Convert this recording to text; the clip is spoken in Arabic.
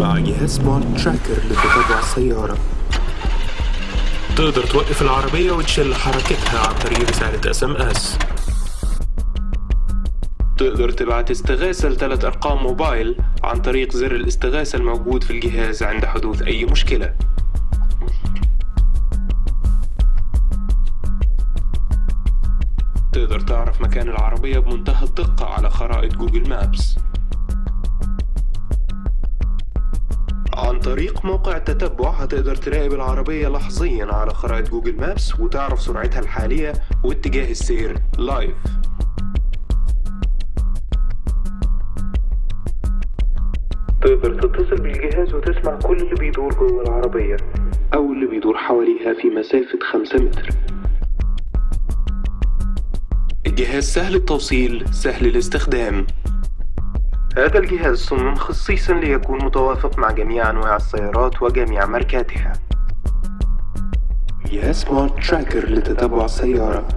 مع جهاز Smart Tracker لتتبع السيارة تقدر توقف العربية وتشل حركتها عن طريق رسالة SMS تقدر تبعت استغاثة لثلاث أرقام موبايل عن طريق زر الاستغاثة الموجود في الجهاز عند حدوث أي مشكلة. تقدر تعرف مكان العربية بمنتهى الدقة على خرائط Google Maps. طريق موقع التتبع. هتقدر تراقب العربية لحظيا على خرائط Google Maps وتعرف سرعتها الحالية واتجاه السير live تقدر تتصل بالجهاز وتسمع كل اللي بيدور جوه العربية. أو اللي بيدور حواليها في مسافة خمسة متر. الجهاز سهل التوصيل سهل الاستخدام. هذا الجهاز صمم خصيصا ليكون متوافق مع جميع أنواع السيارات وجميع ماركاتها جهاز سمارت تراكر لتتبع السيارة